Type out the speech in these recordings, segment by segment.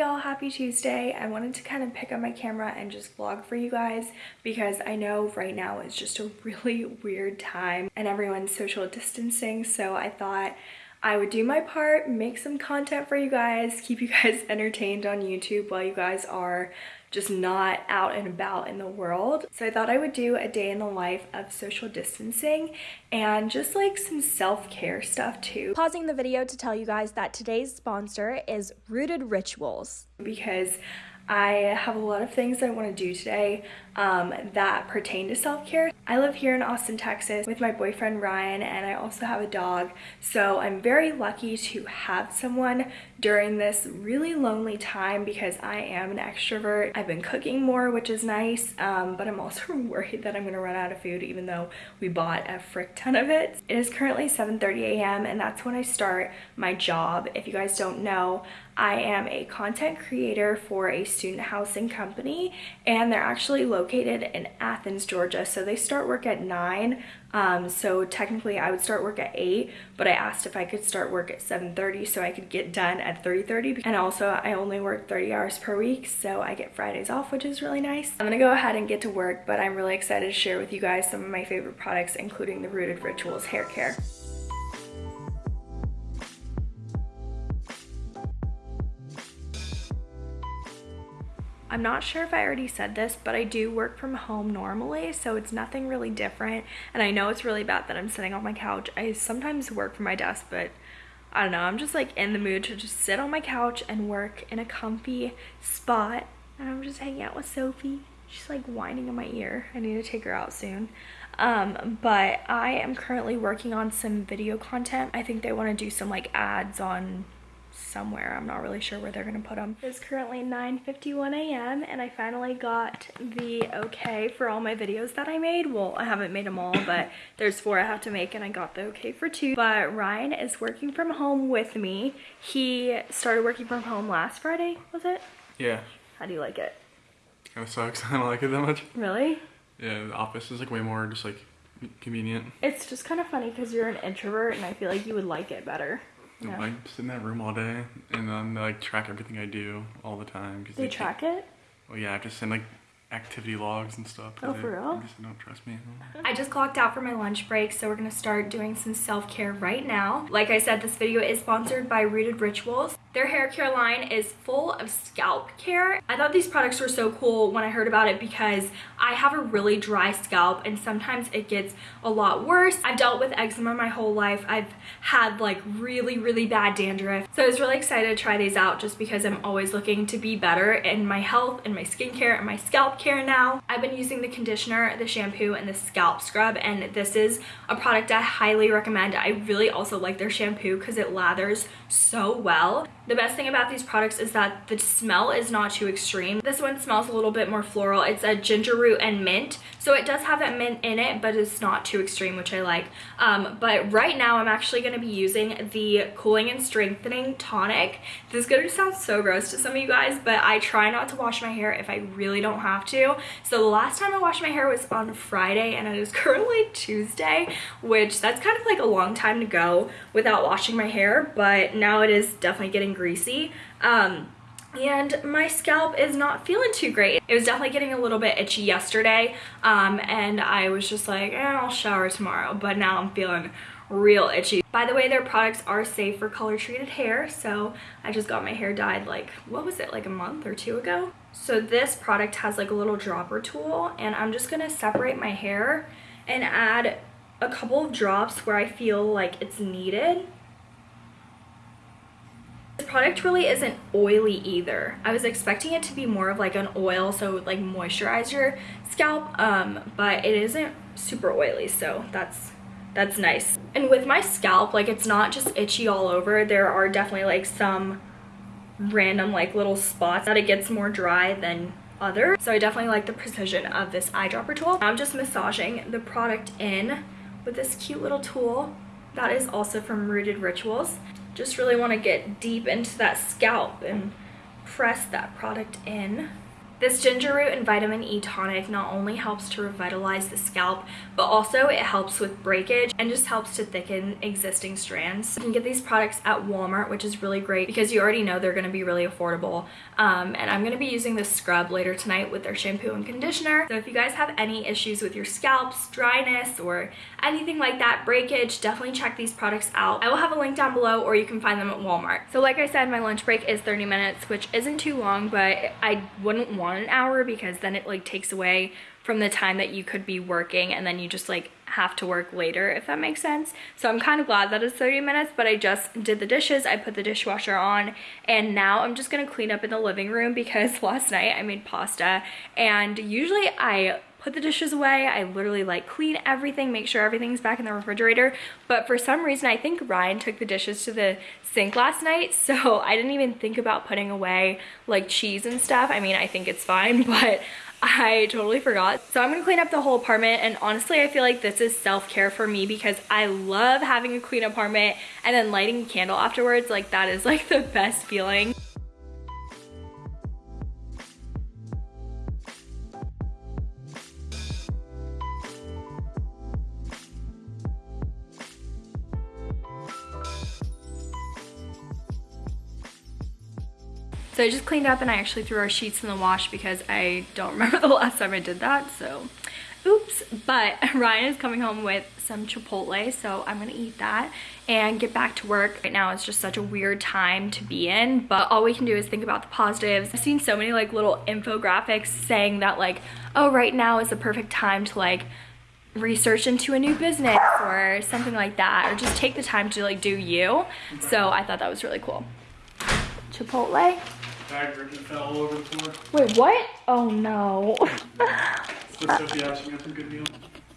y'all, happy Tuesday. I wanted to kind of pick up my camera and just vlog for you guys because I know right now is just a really weird time and everyone's social distancing. So I thought I would do my part, make some content for you guys, keep you guys entertained on YouTube while you guys are just not out and about in the world. So I thought I would do a day in the life of social distancing and just like some self-care stuff too. Pausing the video to tell you guys that today's sponsor is Rooted Rituals. Because I have a lot of things I want to do today um, that pertain to self-care. I live here in Austin, Texas with my boyfriend Ryan and I also have a dog. So I'm very lucky to have someone during this really lonely time because I am an extrovert. I've been cooking more, which is nice, um, but I'm also worried that I'm gonna run out of food even though we bought a frick ton of it. It is currently 7.30 a.m. and that's when I start my job. If you guys don't know, I am a content creator for a student housing company and they're actually located in Athens, Georgia. So they start work at 9. Um, so technically I would start work at 8, but I asked if I could start work at 7.30 so I could get done at 3.30. And also I only work 30 hours per week, so I get Fridays off, which is really nice. I'm gonna go ahead and get to work, but I'm really excited to share with you guys some of my favorite products, including the Rooted Rituals hair care. I'm not sure if I already said this, but I do work from home normally, so it's nothing really different. And I know it's really bad that I'm sitting on my couch. I sometimes work from my desk, but I don't know. I'm just like in the mood to just sit on my couch and work in a comfy spot. And I'm just hanging out with Sophie. She's like whining in my ear. I need to take her out soon. Um, but I am currently working on some video content. I think they want to do some like ads on somewhere. I'm not really sure where they're gonna put them. It's currently 9.51 a.m. and I finally got the okay for all my videos that I made. Well, I haven't made them all, but there's four I have to make and I got the okay for two. But Ryan is working from home with me. He started working from home last Friday, was it? Yeah. How do you like it? Kind of sucks. I don't like it that much. Really? Yeah, the office is like way more just like convenient. It's just kind of funny because you're an introvert and I feel like you would like it better. Yeah. I sit in that room all day and then they like track everything I do all the time. Cause they, they track it? Well, yeah, I have to send like activity logs and stuff. Oh, for real? Just don't trust me. I just clocked out for my lunch break, so we're gonna start doing some self-care right now. Like I said, this video is sponsored by Rooted Rituals. Their hair care line is full of scalp care. I thought these products were so cool when I heard about it because I have a really dry scalp and sometimes it gets a lot worse. I've dealt with eczema my whole life. I've had like really, really bad dandruff. So I was really excited to try these out just because I'm always looking to be better in my health and my skincare and my scalp care now. I've been using the conditioner, the shampoo, and the scalp scrub and this is a product I highly recommend. I really also like their shampoo because it lathers so well. The best thing about these products is that the smell is not too extreme. This one smells a little bit more floral. It's a ginger root and mint. So it does have that mint in it, but it's not too extreme, which I like. Um, but right now I'm actually going to be using the Cooling and Strengthening Tonic. This is going to sound so gross to some of you guys, but I try not to wash my hair if I really don't have to. So the last time I washed my hair was on Friday and it is currently Tuesday, which that's kind of like a long time to go without washing my hair, but now it is definitely getting greasy. Um, and my scalp is not feeling too great. It was definitely getting a little bit itchy yesterday um, and I was just like, eh, I'll shower tomorrow, but now I'm feeling real itchy. By the way, their products are safe for color treated hair, so I just got my hair dyed like, what was it, like a month or two ago? So this product has like a little dropper tool and I'm just gonna separate my hair and add a couple of drops where I feel like it's needed product really isn't oily either. I was expecting it to be more of like an oil, so like moisturize your scalp, um, but it isn't super oily, so that's that's nice. And with my scalp, like it's not just itchy all over. There are definitely like some random like little spots that it gets more dry than others. So I definitely like the precision of this eyedropper tool. I'm just massaging the product in with this cute little tool that is also from Rooted Rituals just really want to get deep into that scalp and press that product in. This ginger root and vitamin E tonic not only helps to revitalize the scalp, but also it helps with breakage and just helps to thicken existing strands. You can get these products at Walmart, which is really great because you already know they're gonna be really affordable. Um, and I'm gonna be using this scrub later tonight with their shampoo and conditioner. So if you guys have any issues with your scalps, dryness, or anything like that, breakage, definitely check these products out. I will have a link down below or you can find them at Walmart. So like I said, my lunch break is 30 minutes, which isn't too long, but I wouldn't want an hour because then it like takes away from the time that you could be working and then you just like have to work later if that makes sense. So i'm kind of glad that it's 30 minutes but i just did the dishes i put the dishwasher on and now i'm just gonna clean up in the living room because last night i made pasta and usually i put the dishes away. I literally like clean everything, make sure everything's back in the refrigerator. But for some reason, I think Ryan took the dishes to the sink last night. So I didn't even think about putting away like cheese and stuff. I mean, I think it's fine, but I totally forgot. So I'm gonna clean up the whole apartment and honestly I feel like this is self-care for me because I love having a clean apartment and then lighting a candle afterwards. Like that is like the best feeling. So I just cleaned up and I actually threw our sheets in the wash because I don't remember the last time I did that. So oops. But Ryan is coming home with some Chipotle. So I'm going to eat that and get back to work. Right now it's just such a weird time to be in. But all we can do is think about the positives. I've seen so many like little infographics saying that like, oh, right now is the perfect time to like research into a new business or something like that or just take the time to like do you so i thought that was really cool chipotle Bag ripped and fell all over the floor. Wait, what? Oh no. Sophie asked me some good meal.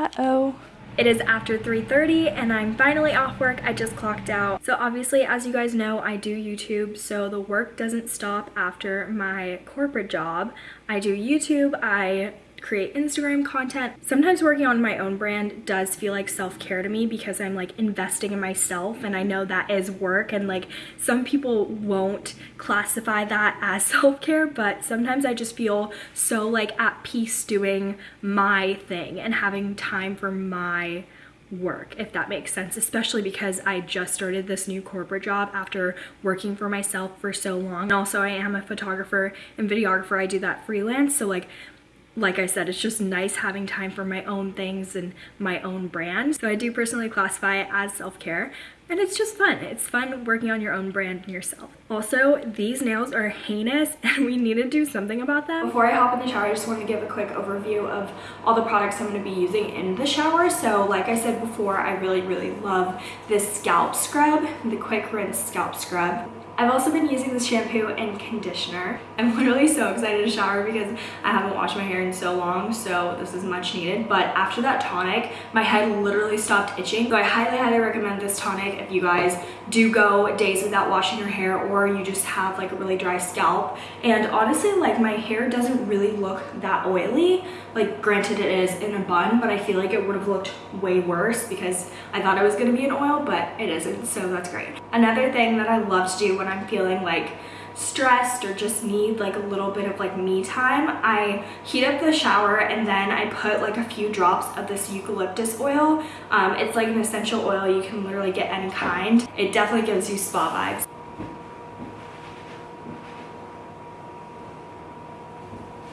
Uh-oh. It is after 3.30 and I'm finally off work. I just clocked out. So obviously, as you guys know, I do YouTube, so the work doesn't stop after my corporate job. I do YouTube, I create Instagram content. Sometimes working on my own brand does feel like self-care to me because I'm like investing in myself and I know that is work and like some people won't classify that as self-care but sometimes I just feel so like at peace doing my thing and having time for my work if that makes sense especially because I just started this new corporate job after working for myself for so long and also I am a photographer and videographer I do that freelance so like like I said, it's just nice having time for my own things and my own brand. So I do personally classify it as self-care and it's just fun. It's fun working on your own brand and yourself. Also, these nails are heinous and we need to do something about them. Before I hop in the shower, I just want to give a quick overview of all the products I'm going to be using in the shower. So like I said before, I really, really love this scalp scrub, the Quick Rinse Scalp Scrub. I've also been using this shampoo and conditioner. I'm literally so excited to shower because I haven't washed my hair in so long, so this is much needed. But after that tonic, my head literally stopped itching. So I highly, highly recommend this tonic if you guys do go days without washing your hair or you just have like a really dry scalp. And honestly, like my hair doesn't really look that oily. Like granted it is in a bun, but I feel like it would have looked way worse because I thought it was gonna be an oil, but it isn't, so that's great. Another thing that I love to do when I'm feeling like stressed or just need like a little bit of like me time, I heat up the shower and then I put like a few drops of this eucalyptus oil. Um, it's like an essential oil. You can literally get any kind. It definitely gives you spa vibes.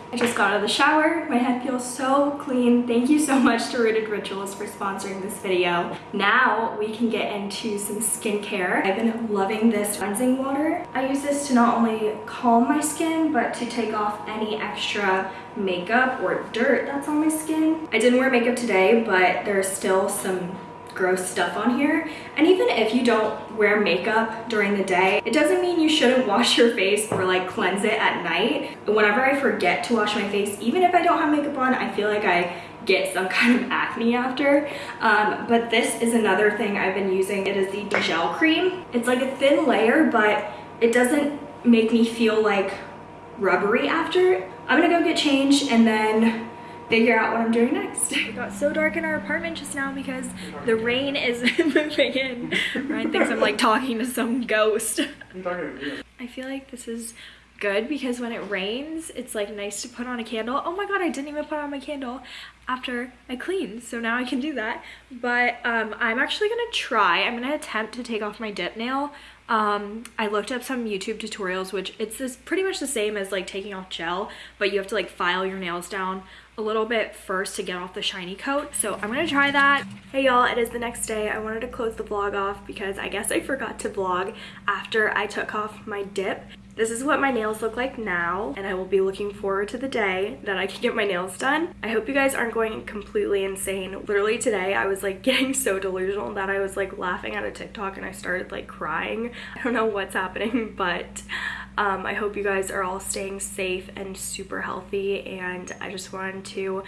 I just got out of the shower. My head feels so clean. Thank you so much to Rooted Rituals for sponsoring this video. Now we can get into some skincare. I've been loving this cleansing water. I use this to not only calm my skin, but to take off any extra makeup or dirt that's on my skin. I didn't wear makeup today, but there's still some gross stuff on here. And even if you don't wear makeup during the day, it doesn't mean you shouldn't wash your face or like cleanse it at night. Whenever I forget to wash my face, even if I don't have makeup on, I feel like I get some kind of acne after. Um, but this is another thing I've been using. It is the gel cream. It's like a thin layer, but it doesn't make me feel like rubbery after. I'm gonna go get changed and then figure out what I'm doing next. It got so dark in our apartment just now because the rain is moving in. Ryan thinks I'm like talking to some ghost. I'm talking to I feel like this is good because when it rains, it's like nice to put on a candle. Oh my god, I didn't even put on my candle after I cleaned, so now I can do that. But um, I'm actually gonna try, I'm gonna attempt to take off my dip nail. Um, I looked up some YouTube tutorials, which it's this pretty much the same as like taking off gel, but you have to like file your nails down a little bit first to get off the shiny coat. So I'm gonna try that. Hey y'all, it is the next day. I wanted to close the vlog off because I guess I forgot to vlog after I took off my dip. This is what my nails look like now, and I will be looking forward to the day that I can get my nails done. I hope you guys aren't going completely insane. Literally today, I was like getting so delusional that I was like laughing at a TikTok and I started like crying. I don't know what's happening, but um, I hope you guys are all staying safe and super healthy, and I just wanted to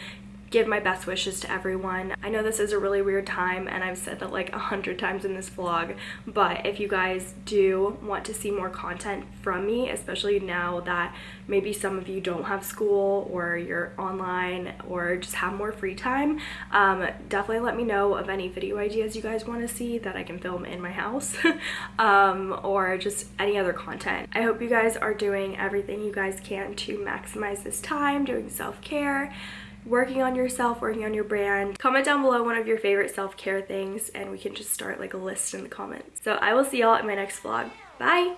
give my best wishes to everyone. I know this is a really weird time and I've said that like a hundred times in this vlog, but if you guys do want to see more content from me, especially now that maybe some of you don't have school or you're online or just have more free time, um, definitely let me know of any video ideas you guys want to see that I can film in my house um, or just any other content. I hope you guys are doing everything you guys can to maximize this time, doing self-care, working on yourself, working on your brand. Comment down below one of your favorite self-care things and we can just start like a list in the comments. So I will see y'all in my next vlog. Bye!